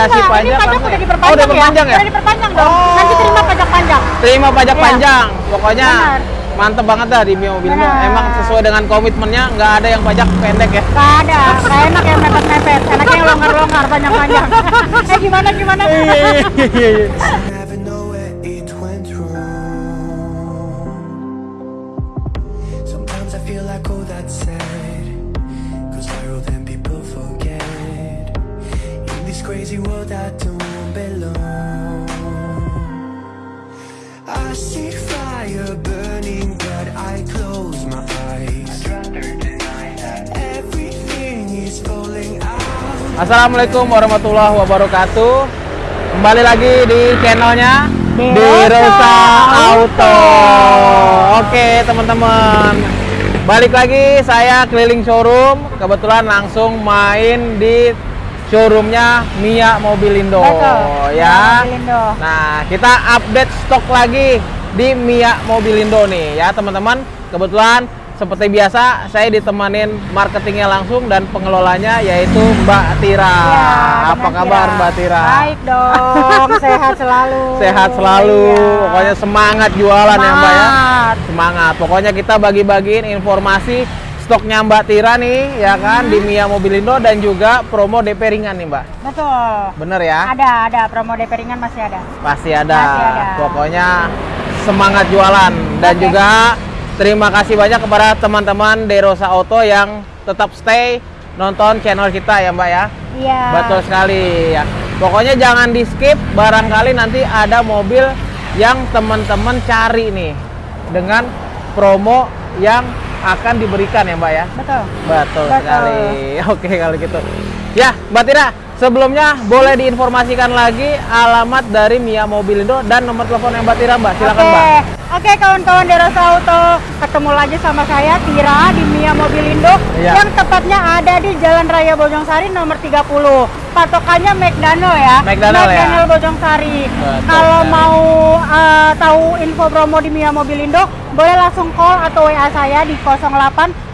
Kasih pajak ini pajak langsung udah ya? diperpanjang Oh, udah diperpanjang ya? Udah diperpanjang dong. Oh. Nanti terima pajak panjang. Terima pajak Iya. panjang. Pokoknya Benar. mantep banget dah di Mio. Emang sesuai dengan komitmennya nggak ada yang pajak pendek ya. Gak ada, gak enak yang mepet-mepet. Enaknya yang longgar-longgar, panjang-panjang. eh gimana gimana? Assalamualaikum warahmatullahi wabarakatuh. Kembali lagi di channelnya Derosa Derosa Auto. Auto. Oke teman-teman, balik lagi saya keliling showroom. Kebetulan langsung main di showroomnya Mia Mobilindo. Betul. Ya. Mobilindo. Nah, kita update stok lagi di Mia Mobilindo nih ya teman-teman. Kebetulan seperti biasa saya ditemanin marketingnya langsung dan pengelolanya yaitu Mbak Tira. Ya, Apa kabar Mbak Tira? Baik dong, sehat selalu. Sehat selalu. Iya. Pokoknya semangat jualan ya Mbak ya. Semangat. Semangat. Pokoknya kita bagi-bagiin informasi stoknya Mbak Tira nih ya kan Hmm. di Mia Mobilindo dan juga promo DP ringan nih Mbak. Betul. Bener ya? Ada, ada promo DP ringan masih ada. Pasti ada. Pasti ada. Pokoknya semangat jualan dan Oke. juga terima kasih banyak kepada teman-teman Derosa Auto yang tetap stay nonton channel kita ya Mbak ya. Iya. Betul sekali ya. Pokoknya jangan di skip barangkali nanti ada mobil yang teman-teman cari nih dengan promo yang akan diberikan ya Mbak ya. Betul. Betul, Betul. sekali. Oke kalau gitu. Ya, Mbak Tira, sebelumnya boleh diinformasikan lagi alamat dari Mia Mobilindo dan nomor telepon yang Mbak Tira, Mbak. Silakan, Oke. Mbak. Oke kawan-kawan Derosa Auto, ketemu lagi sama saya Tira di Mia Mobilindo Iya. yang tepatnya ada di Jalan Raya Bojongsari nomor 30. Patokannya McDonald ya. McDonald ya. McDonald Bojongsari. Betul Kalau sekali. mau uh, tahu info promo di Mia Mobilindo, boleh langsung call atau WA saya di 08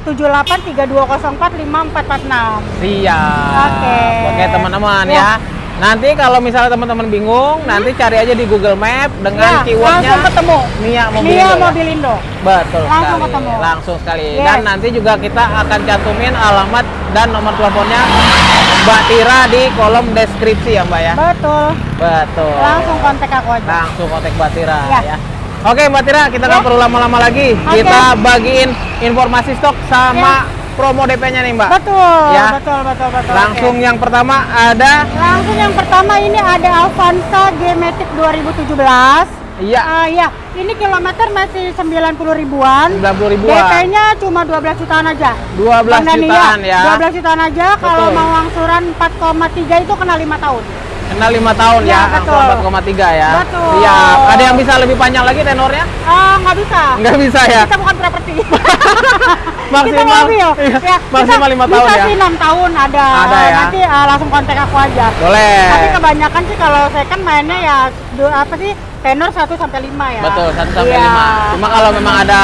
78 3204 5446. Siap. Oke. Oke, teman-teman Ya. ya. Nanti kalau misalnya teman-teman bingung, nanti cari aja di Google Map dengan Ya, keywordnya langsung ketemu. Mia Mobilindo. Mia ya? Mobilindo. Betul Langsung sekali. ketemu. Langsung sekali. Yes. Dan nanti juga kita akan cantumin alamat dan nomor teleponnya Mbak Tira di kolom deskripsi ya Mbak ya. Betul. Betul. Langsung kontak aku aja. langsung kontak Mbak Tira Ya. ya. Oke Mbak Tira, kita nggak Ya. perlu lama-lama lagi. Oke. Kita bagiin informasi stok sama Ya. Promo DP-nya nih Mbak. Betul, Ya. betul, betul, betul. Langsung Oke. yang pertama ada Langsung yang pertama ini ada Avanza G-Matic 2017. iya Ah ya, ini kilometer masih 90 ribuan. 90 ribuan. DP-nya cuma 12 jutaan aja. 12 Bang Dani, jutaan ya. 12 jutaan aja. Kalau mau angsuran 4,3 itu kena 5 tahun. Kena 5 tahun ya, Ya, angsuran betul. 4,3 ya. Betul. Iya, ada yang bisa lebih panjang lagi tenornya? Ah, nggak bisa. Nggak bisa ya. Kita bukan properti. Maksimal- kita mobil. iya, Ya, maksimal lima tahun bisa ya. sih 6 tahun ada. Ada ya. Nanti ah, langsung kontak aku aja. Boleh. Tapi kebanyakan sih kalau saya kan mainnya ya apa sih tenor 1 sampai 5 ya. Betul, 1 sampai Iya. 5. Cuma kalau memang ada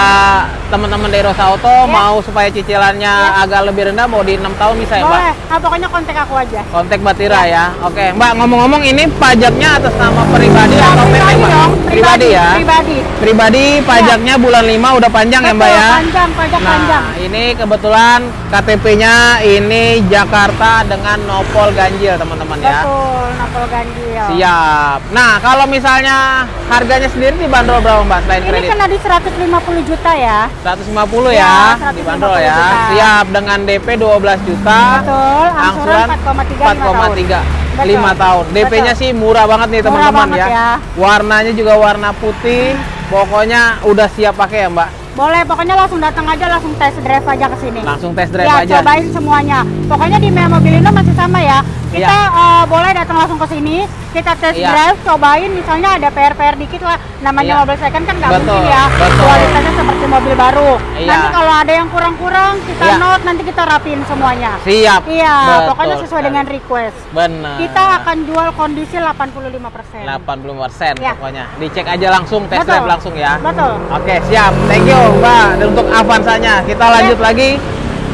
teman-teman dari Rosa Auto Ya. mau supaya cicilannya Ya. agak lebih rendah mau di 6 tahun bisa ya, Mbak? boleh. Ah, pokoknya kontak aku aja. Kontak Mbak Tira ya. Oke, Mbak ngomong-ngomong ini pajaknya atas nama pribadi Ya, atau PT, pribadi Mbak? dong, Pribadi ya. Pribadi. Pribadi pajaknya bulan 5 udah panjang ya, Mbak Betul, ya? Panjang, pajak Nah, panjang. ini kebetulan KTP-nya ini Jakarta dengan nopol ganjil, teman-teman ya. Betul, napol ganjil. Siap. Nah, kalau misalnya harganya sendiri dibanderol berapa, Mbak, selain Ini kredit? kena di 150 juta ya. 150 Ya, ya, 150 dibanderol ya. juta. Siap dengan DP 12 juta. Betul, angsuran 4,3 4,3 Betul. 5 tahun. DP-nya sih murah banget nih teman-teman ya. ya. Warnanya juga warna putih. Pokoknya udah siap pakai ya, Mbak. Boleh, pokoknya langsung datang aja, langsung test drive aja ke sini. Langsung test drive ya, aja. cobain semuanya. Pokoknya di Mea Mobilindo masih sama ya. Kita Iya. eh, boleh datang langsung ke sini, kita test Iya. drive, cobain misalnya ada PR-PR dikit lah. Namanya Iya. mobil second kan nggak mungkin ya. betul. Kualitasnya seperti mobil baru. Iya. Nanti kalau ada yang kurang-kurang, kita Iya. note, nanti kita rapiin semuanya. Siap. Iya, Betul pokoknya sesuai sekali. dengan request. Benar. Kita akan jual kondisi 85%. 80% Ya. pokoknya. Dicek aja langsung, test Betul. drive langsung ya. Betul. Oke, siap. Thank you, Mbak. Dan untuk Avanzanya, kita lanjut lagi.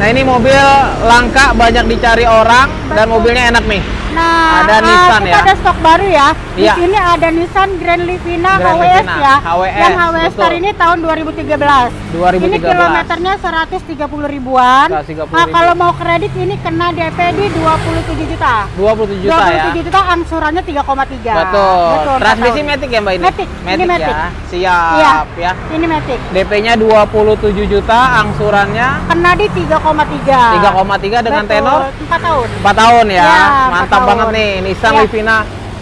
Nah, ini mobil langka banyak dicari orang dan Betul. mobilnya enak nih. Nah, Ada eh, Nissan kita ya. ada stok baru ya. Di Iya. sini ada Nissan Grand Livina Grand HWS Livina, ya. HWS, yang HWS betul. Star ini tahun 2013. 2013. Ini kilometernya 130 ribuan. 130 Nah, ribu. kalau mau kredit ini kena DP di 27 juta. 27 juta ya. 27 juta angsurannya 3,3. Betul. empat Transmisi. Matic ya Mbak ini? Matic, ini Matic. ya. Siap Iya. ya. Ini Matic. DP-nya 27 juta, angsurannya Kena di 3,3. 3,3 dengan Betul, tenor 4 tahun. 4 tahun ya. Ya, Mantap. Banget nih Nissan Ya. Livina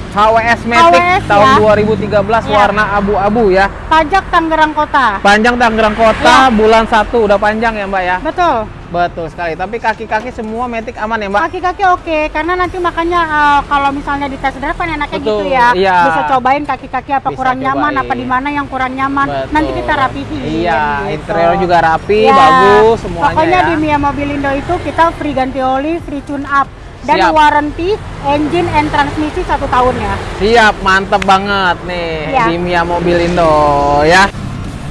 HWS Matic HWS tahun ya. 2013 Ya. warna abu-abu ya. Pajak Tangerang Kota. Panjang Tangerang Kota Ya. bulan 1 udah panjang ya Mbak ya. Betul. Betul sekali. Tapi kaki-kaki semua Matic aman ya Mbak? Kaki-kaki oke, karena nanti makanya eh, kalau misalnya di tes drive kan enaknya Betul, gitu ya. iya. Bisa cobain kaki-kaki apa Bisa kurang nyaman, cobain. apa di mana yang kurang nyaman. Betul. Nanti kita rapihin. Iya, gitu. interior juga rapi, Ya, bagus semuanya Pokoknya ya. di Mia Mobilindo itu kita free ganti oli, free tune up dan Siap. warranty engine and transmisi satu tahun ya. Siap, mantep banget nih Iya. di Mia Mobilindo ya.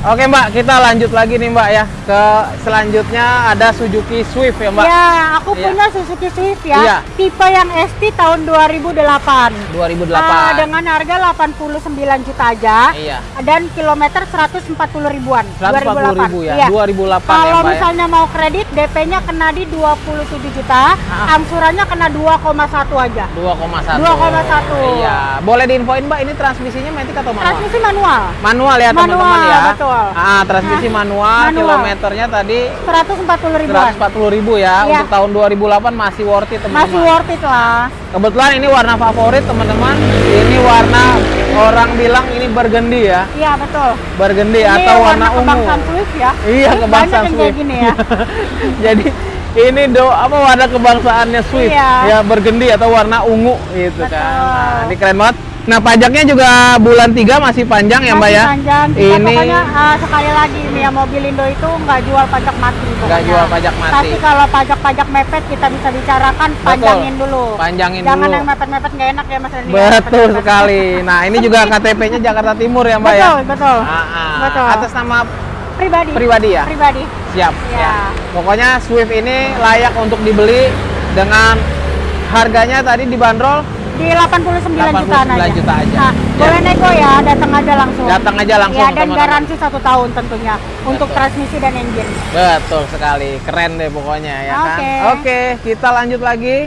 Oke Mbak, kita lanjut lagi nih Mbak ya. Ke selanjutnya ada Suzuki Swift ya Mbak. Ya, aku Iya. punya Suzuki Swift ya. Iya. Tipe yang ST tahun 2008. 2008. Ah, dengan harga 89 juta aja. Iya. Dan kilometer 140 ribuan. 140 ribu ya. Iya. 2008 ya Kalau Mbak ya. misalnya mau kredit, DP-nya kena di 27 juta, Ah. angsurannya kena 2,1 aja. 2,1. 2,1. Iya. Boleh diinfoin Mbak, ini transmisinya matic atau manual? Transmisi manual. Manual ya Manual, teman-teman ya. betul. Ah, transmisi Nah, manual, manual. kilometernya tadi 140 ribuan. 140 ribu ya. Iya. Untuk tahun 2008 masih worth it teman-teman. Masih worth it lah. Kebetulan ini warna favorit teman-teman. Ini warna orang bilang ini burgundy ya. Iya, betul. Burgundy Ini atau warna ungu. kebangsaan Swift ya. Iya, kebangsaan Swift. gini ya. Jadi ini do apa warna kebangsaannya Swift Iya. ya burgundy atau warna ungu gitu kan. Betul. Nah, ini keren banget. Nah, pajaknya juga bulan 3 masih panjang ya, Mbak Masih ya? panjang. Kita Ini pokoknya ah, sekali lagi Mia Mobilindo itu nggak jual pajak mati. Nggak jual pajak mati. Tapi kalau pajak-pajak mepet kita bisa bicarakan panjangin dulu. Panjangin Jangan dulu. yang mepet-mepet nggak enak ya Mas Randy. Betul Mepet-mepet. sekali. Nah, ini juga KTP-nya Jakarta Timur ya, Mbak ya? Betul, betul. Ah, ah. Betul. Atas nama Pribadi. pribadi ya? Pribadi. Siap. Iya. Ya. Pokoknya Swift ini layak untuk dibeli dengan harganya tadi dibanderol Di 89, 89 jutaan aja. juta aja. Nah, Ya. boleh nego ya, datang aja langsung. Datang aja langsung, Ya, dan teman-teman. garansi satu tahun tentunya untuk Betul. transmisi dan engine. Betul sekali, keren deh pokoknya ya kan. Oke. Oke, kita lanjut lagi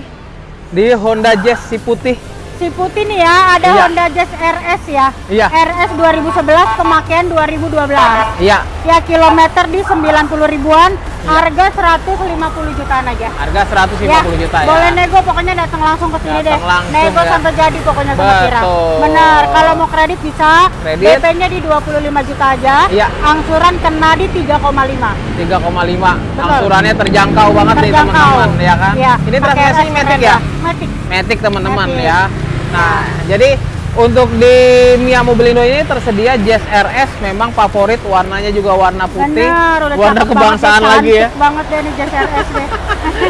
di Honda Jazz si putih. Si putih nih ya, ada Iya. Honda Jazz RS ya. Iya. RS 2011 pemakaian 2012. Iya, Ya kilometer di 90 ribuan, harga 150 jutaan aja. harga 150 juta ya. Boleh nego pokoknya datang langsung ke sini deh. Langsung nego ya. sampai jadi pokoknya sama Kira. Benar. Kalau mau kredit bisa. Kredit. DP-nya di 25 juta aja. Iya. Angsuran kena di 3,5. 3,5. Betul. Angsurannya terjangkau banget nih Terjangkau. teman-teman ya kan. Iya. Ini transmisi Matic keren ya? Matic. Matic teman-teman ya. Nah, jadi untuk di Mia Mobilindo ini tersedia Jazz RS memang favorit warnanya juga warna putih, Benar, warna kebangsaan banget lagi ya. banget deh nih Jazz RS deh.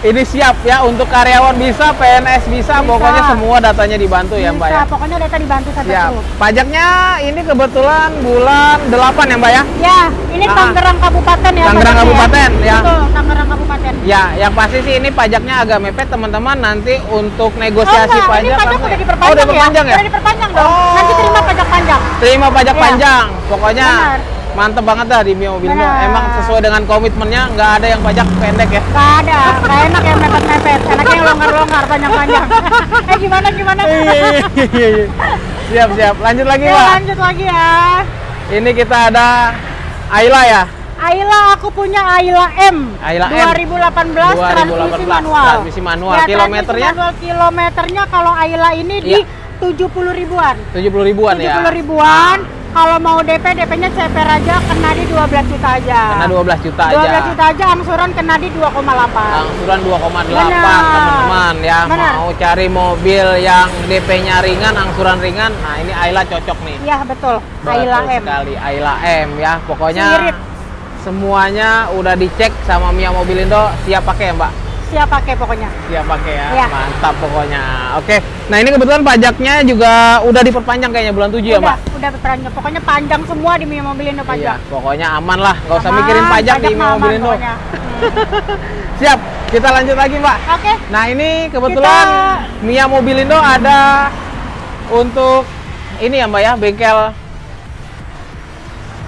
Ini siap ya untuk karyawan bisa, PNS bisa, Bisa. pokoknya semua datanya dibantu ya Mbak ya. Bisa, pokoknya data dibantu sampai Siap. full. Pajaknya ini kebetulan bulan 8 ya Mbak ya? Ya, ini Ah. Tangerang Kabupaten ya. Tangerang pajaknya Kabupaten, ya. Betul, Tangerang Kabupaten. Ya, yang pasti sih ini pajaknya agak mepet teman-teman nanti untuk Oh, negosiasi enggak, pajak. ini pajak udah ya? diperpanjang, Oh, udah diperpanjang ya? Udah diperpanjang dong. Oh. Nanti terima pajak panjang. Terima pajak Iya. panjang. Pokoknya Benar. Mantep banget dah di Mio Mobilindo. Benar. Emang sesuai dengan komitmennya nggak ada yang pajak pendek ya. Gak ada, gak enak yang mepet-mepet. Enaknya yang longgar-longgar, panjang-panjang. eh gimana, gimana? siap siap. Lanjut lagi Ya, Pak. lanjut lagi ya. Ini kita ada Ayla ya. Ayla, aku punya Ayla M. Ayla M. 2018, transmisi 2018, manual. transmisi manual. Ya, Kilometernya? transmisi manual, kilometernya kalau Ayla ini di Iya. 70 ribuan. 70 ribuan 70 ya. ribuan. Kalau mau DP, DP-nya CPR aja kena di 12 juta aja. Karena 12 juta 12 aja. juta aja, angsuran kena di 2,8. Angsuran 2,8 Benar. teman-teman ya. Benar. Mau cari mobil yang DP-nya ringan, angsuran ringan. Nah, ini Ayla cocok nih. Iya, betul. Betul Ayla M. sekali Ayla M ya. Pokoknya Sirip. semuanya udah dicek sama Mia Mobilindo siap pakai ya, Mbak. Siap pakai pokoknya. Siap pakai ya. Iya. Mantap pokoknya. Oke. Nah, ini kebetulan pajaknya juga udah diperpanjang kayaknya bulan 7 ya, udah, Mbak? udah panjang. Pokoknya panjang semua di Mia Mobilindo Iya, panjang. pokoknya aman lah. Nggak usah Aman, mikirin pajak, di mah aman Mobilindo. Hmm. Siap. Kita lanjut lagi, Mbak. Oke. Nah, ini kebetulan Mia Mobilindo ada untuk ini ya, Mbak ya, bengkel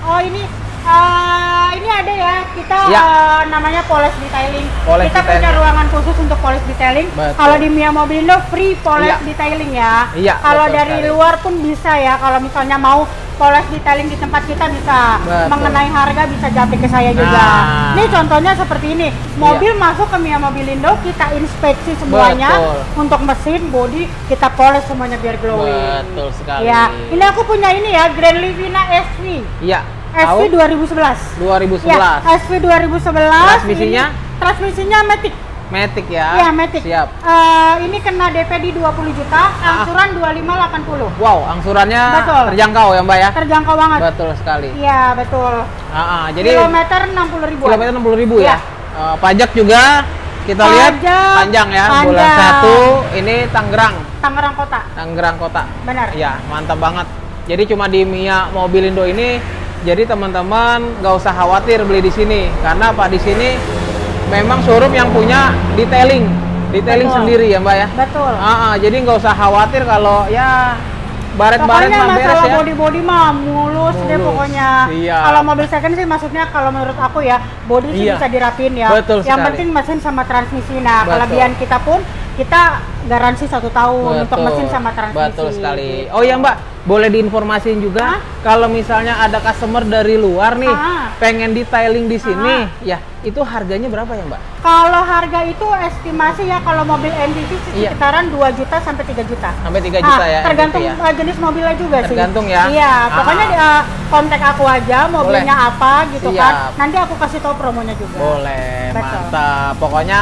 Oh ini eh, ini ada ya kita Ya. eh, namanya polish detailing. Kita punya detailing. ruangan khusus untuk polish detailing. Kalau di Mia Mobilindo free polish Iya. detailing ya. Iya, Kalau dari sekali. luar pun bisa ya. Kalau misalnya mau polish detailing di tempat kita bisa Betul. mengenai harga bisa japri ke saya juga. Nah. Iya. Ini contohnya seperti ini. Mobil masuk ke Mia Mobilindo kita inspeksi semuanya Betul. untuk mesin, body kita polish semuanya biar glowing. Betul sekali. Ya, ini aku punya ini ya Grand Livina SV. Iya. SV Tahu? 2011. 2011. Ya, SV 2011. Transmisinya? Ini, transmisinya Matic. Matic ya. Iya, Matic. Siap. Eh, ini kena DP di 20 juta, angsuran 2580. Wow, angsurannya Betul. terjangkau ya, Mbak ya? Terjangkau banget. Betul sekali. Iya, betul. Ah, ah, jadi Kilometer 60 ribu. kilometer 60 ribu ya. Iya. Eh, pajak juga kita lihat Pajak, panjang ya. panjang. Bulan 1 ini Tangerang, Tangerang Kota. Tangerang Kota. Benar. Iya, mantap banget. Jadi cuma di Mia Mobilindo ini jadi teman-teman nggak usah khawatir beli di sini karena apa di sini memang showroom yang punya detailing, detailing Betul. sendiri ya, Mbak ya. Betul. Ah, ah, jadi nggak usah khawatir kalau ya baret-baret mah beres masalah ya. body-body mah mulus, deh Mulus. pokoknya. Iya. Kalau mobil second sih maksudnya kalau menurut aku ya body sih Iya. bisa dirapin ya. Betul Yang sekali. penting mesin sama transmisi. Nah Betul. kelebihan kita pun kita garansi satu tahun untuk mesin sama transmisi. Betul sekali. Oh ya Mbak, boleh diinformasiin juga Hah? kalau misalnya ada customer dari luar nih Ah. pengen detailing di sini, ya itu harganya berapa ya Mbak? Kalau harga itu estimasi ya kalau mobil MPV Iya. sekitaran 2 juta sampai 3 juta. Sampai 3 Ah, juta ya? Tergantung ya? uh, jenis mobilnya juga sih. Tergantung ya? Iya, Ah. pokoknya uh, kontak aku aja mobilnya apa gitu Siap. kan. Nanti aku kasih tahu promonya juga. Boleh, Betul. mantap. Pokoknya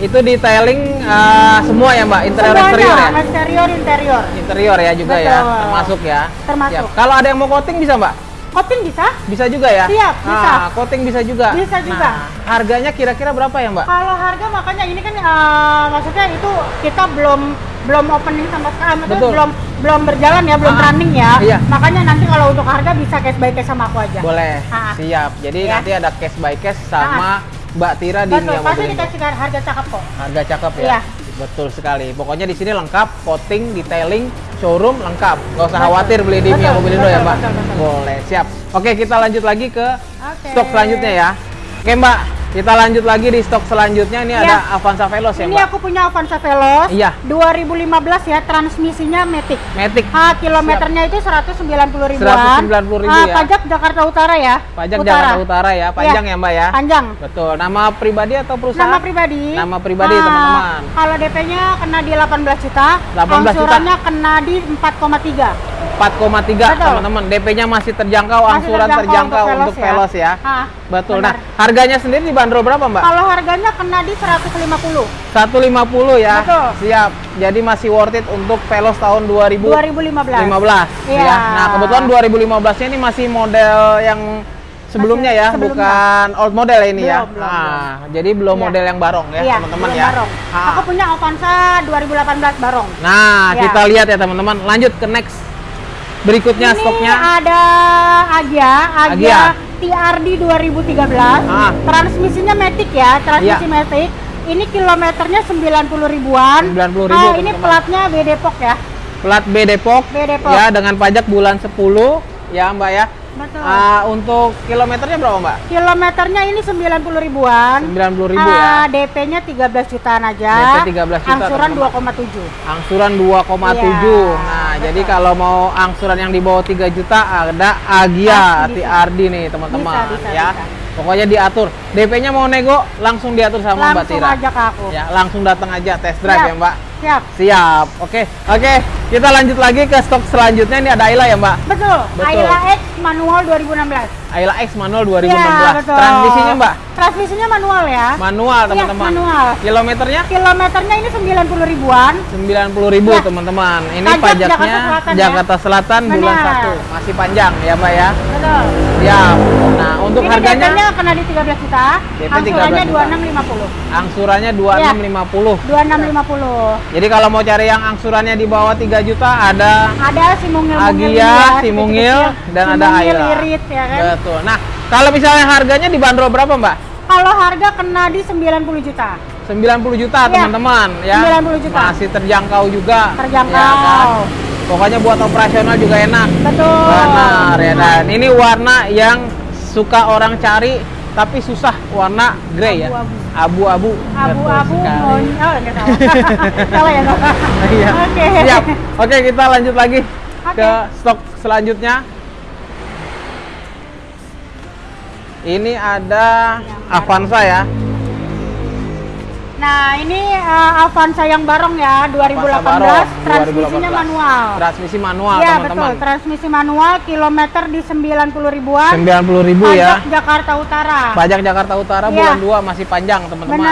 itu detailing eh, semua ya Mbak, interior Semuanya, eksterior ya? eksterior interior. Interior ya juga ya, Betul. termasuk ya. Termasuk. Siap. Kalau ada yang mau coating bisa Mbak? Coating bisa? Bisa juga ya? Siap, bisa. Ah, coating bisa juga. Bisa juga. Nah, harganya kira-kira berapa ya Mbak? Kalau harga makanya ini kan uh, maksudnya itu kita belum belum opening sama sekali, maksudnya Betul. belum belum berjalan ya, belum Ah, running ya. iya. Makanya nanti kalau untuk harga bisa cash by cash sama aku aja. Boleh, Ah. siap. Jadi Ya. nanti ada cash by cash sama Mbak Tira di Betul, pasti dikasih harga cakep kok. Harga cakep ya. Iya. Betul sekali. Pokoknya di sini lengkap, coating, detailing, showroom lengkap. Nggak usah Betul. khawatir beli di Mia Mobilindo ya, Mbak. betul, betul. Boleh, siap. Oke, kita lanjut lagi ke stok selanjutnya ya. Oke, Mbak. Kita lanjut lagi di stok selanjutnya. Ini Iya. ada Avanza Veloz ya, Ini Mbak. aku punya Avanza Veloz. Iya. 2015 ya, transmisinya Matic. Matic. Ah, kilometernya itu 190 ribuan. 190 ribu Ah, ya. Pajak Jakarta Utara ya. Pajak Jakarta Utara ya. Panjang Iya. ya, Mbak ya? Panjang. Betul. Nama pribadi atau perusahaan? Nama pribadi. Nama pribadi, Ah, teman-teman. Kalau DP-nya kena di 18 juta, 18 juta. angsurannya kena di 4,3. 4,3 Betul. teman-teman. DP-nya masih terjangkau, Masih angsuran terjangkau terjangkau untuk untuk Veloz Veloz ya. Ah, Betul. benar. Nah, harganya sendiri dibanderol berapa, Mbak? Kalau harganya kena di 150. 150 ya. Betul. Siap. Jadi masih worth it untuk Veloz tahun 2015. 2015. Iya. ya. Nah, kebetulan 2015 ini masih model yang sebelumnya Masih ya, sebelumnya. bukan old model ini ya. Belum, belum, Nah, jadi belum Iya. model yang barong ya, Iya, teman-teman belum ya. Barong. Ah. Aku punya Avanza 2018 Barong. Nah, Iya. kita lihat ya teman-teman. Lanjut ke next. Berikutnya Ini stoknya. ada Agia, Agia, Agia. TRD 2013. Ah. Transmisinya Matic ya, transmisi Iya. Matic. Ini kilometernya 90 ribuan. 90 ribu, Ah, ini platnya B Depok ya. Plat B Depok. B Depok. Ya, dengan pajak bulan 10 ya, Mbak ya. Betul. Ah, untuk kilometernya berapa, Mbak? Kilometernya ini 90 ribuan. 90 ribu Ah, ya. DP-nya 13 jutaan aja. DP 13 juta, Angsuran teman-teman. 2,7. Angsuran 2,7. Iya, nah, betul. jadi kalau mau angsuran yang di bawah 3 juta ada Agia. TRD nih, teman-teman ya. bisa. Pokoknya diatur. DP-nya mau nego langsung diatur sama Mbak Langsung Tira. aja ke aku. Ya, langsung datang aja test drive Siap. ya, Mbak. Siap. Siap. Oke. Oke, kita lanjut lagi ke stok selanjutnya ini ada Ayla ya, Mbak. Betul. Betul. Ayla X manual 2016. Ayla X manual 2016. Iya, betul. Transmisinya Mbak Transmisinya manual ya. manual Iya, teman-teman. manual. Kilometernya Kilometernya ini 90 ribuan. 90.000 Ya. teman-teman. Ini Pajak pajaknya Jakarta Selatan, ya. Jakarta Selatan bulan Benar. 1. Masih panjang ya Mbak ya. Betul. Siap. Nah, untuk ini harganya DP-nya kena di 13 juta. DP 13 Angsurannya juta. 2650. angsurannya Iya. 2650. 2650. Jadi kalau mau cari yang angsurannya di bawah 3 juta ada Ada si mungil-mungil Agia, ya, si Mungil, kecil-kecil. dan Si ada Mungil, Ayla. Irit ya kan. Betul. Nah, kalau misalnya harganya dibanderol berapa, Mbak? Kalau harga kena di 90 juta. 90 juta, Iya. teman-teman, ya. 90 juta. Masih terjangkau juga. Terjangkau. ya kan? Pokoknya buat operasional juga enak. Betul. Benar ya. Dan ini warna yang suka orang cari tapi susah warna grey ya. Abu-abu. Abu-abu. Oh enggak salah. salah ya? Iya. Oke. Siap. Oke, kita lanjut lagi Oke. ke stok selanjutnya. Ini ada Avanza ya. Nah, ini uh, Avanza yang barong ya, 2018, Barong, transmisinya 2018. manual. Transmisi manual, Iya, betul, transmisi manual, kilometer di 90 ribuan. 90 ribu ya. Pajak Jakarta Utara. Pajak Jakarta Utara Iya. bulan 2 masih panjang, teman-teman.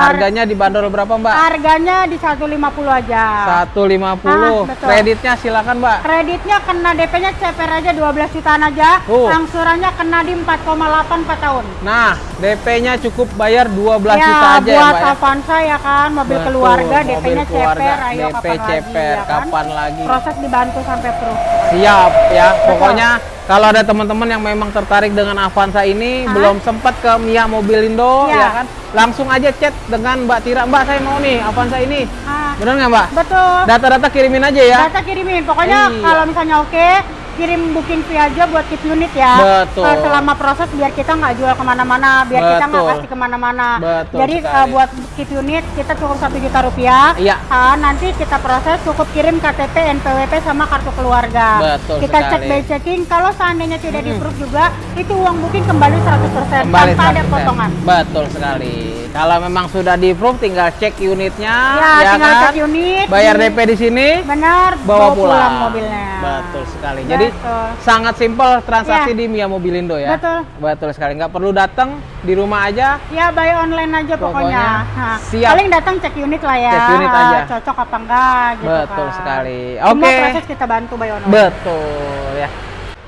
Harganya dibanderol berapa, Mbak? Harganya di 150 aja. 150. Ah, betul. Kreditnya silakan, Mbak. Kreditnya kena DP-nya CPR aja 12 jutaan aja. Oh. Angsurannya kena di 4,8 4 tahun. Nah, DP-nya cukup bayar 12 ya, juta aja ya, Mbak. Ya? Avanza ya kan, mobil Betul, keluarga, DP-nya CPR, ayo DP kapan lagi CPR, ya kan? kapan lagi? Proses dibantu sampai pro. Siap ya. Pokoknya kalau ada teman-teman yang memang tertarik dengan Avanza ini Hah? belum sempat ke Mia Mobilindo Iya. ya kan, langsung aja chat dengan Mbak Tira. Mbak saya mau nih Avanza ini. Ah, Bener nggak Mbak? betul. Data-data kirimin aja ya. Data kirimin. Pokoknya Iya. kalau misalnya oke, kirim booking fee aja buat keep unit ya. Betul. Eh, selama proses biar kita nggak jual ke mana-mana, biar kita nggak Betul. kasih ke mana-mana. Betul Jadi eh, buat keep unit kita cukup satu juta rupiah. Iya. Ah, nanti kita proses cukup kirim KTP, NPWP sama kartu keluarga. Betul kita sekali. cek by checking. Kalau seandainya tidak di approve juga, itu uang booking kembali 100% Kembali tanpa ada 100%. potongan. Betul sekali. Kalau memang sudah di approve tinggal cek unitnya Ya, ya tinggal kan. cek unit. Bayar DP di sini. Benar, bawa pulang. mobilnya. Betul sekali. Jadi Betul. sangat simpel transaksi Ya. di Mia Mobilindo ya. Betul. Betul sekali. Nggak perlu datang di rumah aja. Ya buy online aja pokoknya. Pokoknya Nah, siap. Paling datang cek unit lah ya. Cek unit aja. Cocok apa enggak gitu Betul kan. sekali. Semua Oke. proses kita bantu buy online. Betul ya.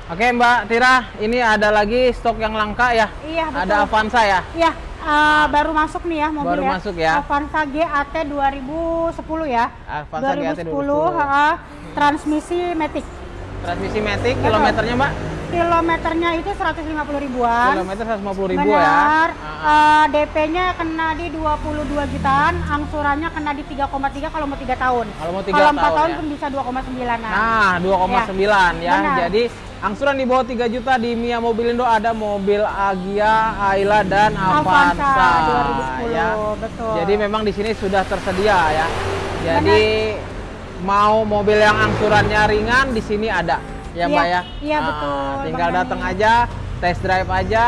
Oke Mbak Tira, ini ada lagi stok yang langka ya. Iya betul. Ada Avanza ya. Iya, ah, baru masuk nih ya mobil Baru ya. masuk ya. Avanza GAT 2010 ya. Avanza GAT 2010, ah, transmisi Matic. Transmisi Matic, Betul. kilometernya Mbak? Kilometernya itu 150 ribuan. Kilometer 150 ribu Benar. ya. Ah, Ah, DP-nya kena di 22 jutaan, angsurannya kena di 3,3 kalau mau 3 tahun. Kalau mau tiga Kalau 4 tahun tahun ya. pun bisa 2,9 an. Nah, 2,9 ya. Benar. Jadi angsuran di bawah 3 juta di Mia Mobilindo ada mobil Agia, Ayla dan Avanza. Avanza 2010, ya. betul. Jadi memang di sini sudah tersedia ya. Jadi mau mobil yang angsurannya ringan di sini ada. Ya, Iya, Mbak ya. iya, Ah, betul, Tinggal datang aja, test drive aja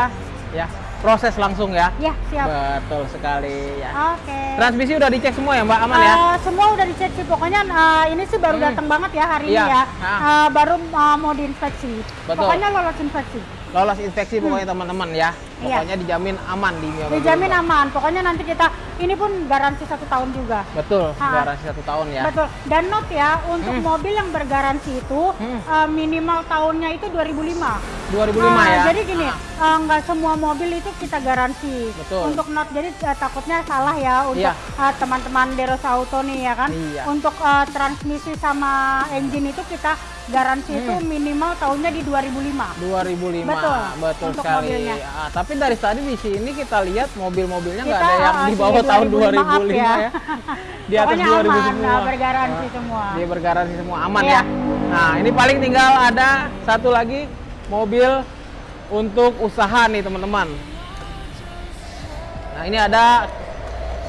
ya. Proses langsung ya. Ya, siap. Betul sekali ya. Oke. Transmisi udah dicek semua ya, Mbak? Aman ya? Eh, semua udah dicek sih pokoknya eh, ini sih baru Hmm. datang banget ya hari Iya, ini ya. ah. Eh, baru eh, mau diinspeksi. Betul. Pokoknya lolos inspeksi. Lolos inspeksi pokoknya teman-teman ya. Hmm. Iya. Pokoknya dijamin aman di Mia Dijamin Mobilindo. aman. Pokoknya nanti kita ini pun garansi satu tahun juga. Betul, Ah. garansi satu tahun ya. Betul. Dan note ya, untuk Hmm. mobil yang bergaransi itu Hmm. eh, minimal tahunnya itu 2005. 2005 Nah, ya. Jadi gini, Ah, eh, nggak semua mobil itu kita garansi. Betul. Untuk not, jadi eh, takutnya salah ya untuk Iya. eh, teman-teman Deros Auto nih ya kan. Iya. Untuk eh, transmisi sama engine itu kita garansi Hmm. itu minimal tahunnya di 2005. 2005. Betul, Betul untuk sekali. mobilnya. Ah, tapi dari tadi di sini kita lihat mobil-mobilnya nggak ada yang ah, di bawah tahun 2005 up 2005 ya. ya. Di atas Pokoknya 2000 aman, semua. nah, bergaransi Ah, semua. Dia bergaransi semua aman Iya. ya. Nah, ini paling tinggal ada satu lagi mobil untuk usaha nih, teman-teman. Nah, ini ada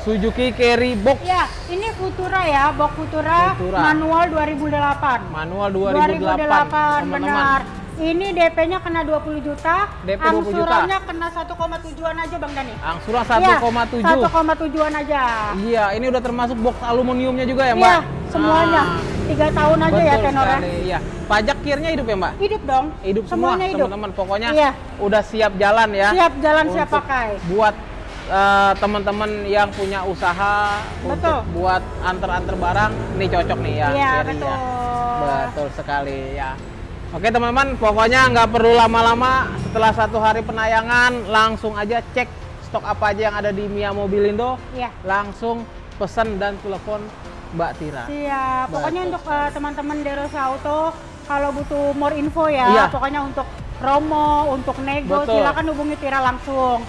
Suzuki Carry Box Ya, ini Futura ya, box Futura, Futura. manual 2008. manual 2008, 2008 teman-teman. benar. Ini DP-nya kena 20 juta, DP 20 juta. angsurannya kena 1,7-an aja Bang Dani. Angsuran Iya, 1,7. 1,7-an aja. Iya, ini udah termasuk box aluminiumnya juga ya, Iya, Mbak? semuanya. Ah, tiga tahun aja ya Betul tenornya. sekali, iya. Pajak kirnya hidup ya, Mbak? Hidup dong. Hidup semua, Semuanya hidup. teman-teman. Pokoknya Iya. udah siap jalan ya. Siap jalan, siap pakai. Buat eh, teman-teman yang punya usaha Betul. untuk buat antar-antar barang, ini cocok nih ya. Iya, Cherry betul. ya. Betul sekali ya. Oke teman-teman, pokoknya nggak perlu lama-lama. Setelah satu hari penayangan, langsung aja cek stok apa aja yang ada di Mia Mobilindo. Iya. Langsung pesan dan telepon Mbak Tira. Siap. Pokoknya Betul untuk eh, teman-teman Derosa Auto kalau butuh more info ya, Iya. pokoknya untuk promo, untuk nego, Betul. silakan hubungi Tira langsung.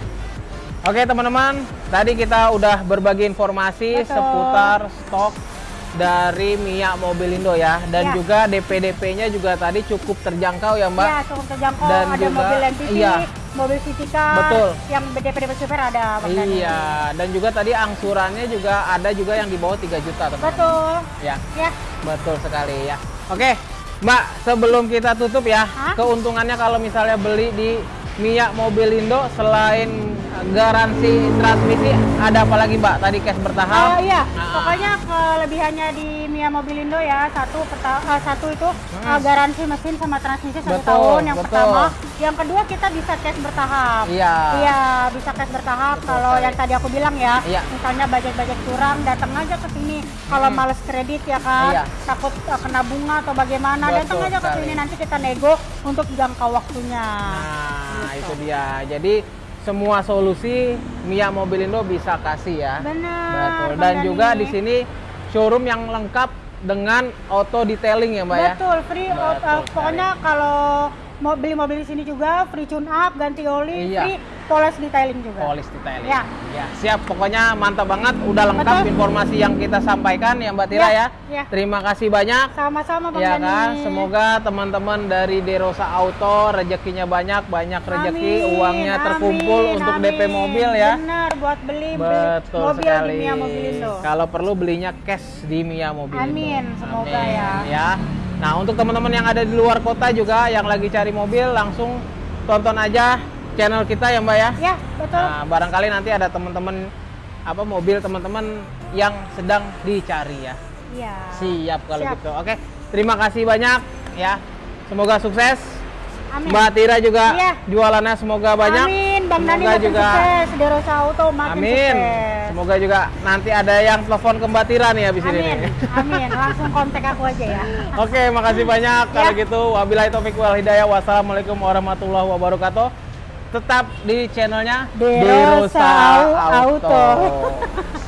Oke teman-teman, tadi kita udah berbagi informasi Betul. seputar stok dari Mia Mobilindo ya, dan Ya. juga DP-DP-nya juga tadi cukup terjangkau ya Mbak. Iya, cukup terjangkau. Dan ada juga- mobil MPV, iya. mobil city car, Betul. yang DP-DP super ada. Bang. Iya, dan juga tadi angsurannya juga ada juga yang di bawah 3 juta teman-teman. Betul. Ya, Ya, betul sekali ya. Oke, Mbak, sebelum kita tutup ya, Hah? keuntungannya kalau misalnya beli di Mia Mobilindo selain garansi transmisi ada apa lagi Mbak? Tadi cash bertahap. Oh iya, Nah, pokoknya kelebihannya di Mia Mobilindo ya satu eh, satu itu eh, garansi mesin sama transmisi satu. Betul, tahun yang betul. pertama. Yang kedua kita bisa cash bertahap. Iya. Iya, bisa cash bertahap. Betul Kalau yang tadi aku bilang ya, Iya. misalnya budget-budget kurang, datang aja ke sini. Kalau Hmm. males kredit ya kan, Iya. takut eh, kena bunga atau bagaimana, Betul datang aja ke sini nanti kita nego untuk jangka waktunya. Nah, Gitu. itu dia. Jadi semua solusi Mia Mobilindo bisa kasih ya. Benar. Betul. Dan juga di sini showroom yang lengkap dengan auto detailing ya, Mbak ya. Betul, free Betul uh, sekali. pokoknya kalau mau beli mobil di sini juga free tune up, ganti oli, Iya. free polis detailing juga. Polis detailing. Ya. Ya, siap. Pokoknya mantap banget. Udah lengkap Betul. informasi yang kita sampaikan ya, Mbak Tira Ya, ya. ya. Terima kasih banyak. Sama-sama Bang Ya Dani. kan, semoga teman-teman dari Derosa Auto rezekinya banyak, banyak rezeki, Amin, uangnya terkumpul amin, untuk DP amin. mobil ya. Benar, buat beli, beli Betul mobil sekali. di Mia Mobilindo. Kalau perlu belinya cash di Mia Mobilindo. Amin, semoga Amin, ya. ya. Nah, untuk teman-teman yang ada di luar kota juga yang lagi cari mobil langsung tonton aja channel kita ya, Mbak ya. Ya, betul. Nah, barangkali nanti ada teman-teman apa mobil teman-teman yang sedang dicari ya. Iya. Siap kalau Siap. gitu. Oke, terima kasih banyak ya. Semoga sukses. Amin. Mbak Tira juga Iya. jualannya semoga banyak. Amin, Bang Dani Semoga makin juga sukses, Derosa Auto makin Amin. sukses. Semoga juga nanti ada yang telepon ke Mbak Tira nih habis ini. Amin, amin. Langsung kontak aku aja ya. Oke, makasih banyak. Kalau Ya. gitu, wabillahi taufik wal hidayah. Wassalamualaikum warahmatullahi wabarakatuh. Tetap di channelnya Derosa Auto.